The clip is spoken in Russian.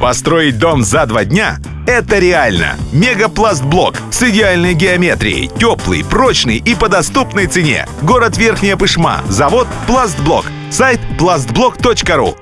Построить дом за два дня – это реально. Мегапластблок с идеальной геометрией, теплый, прочный и по доступной цене. Город Верхняя Пышма. Завод «Пластблок». Сайт пластблок.ру.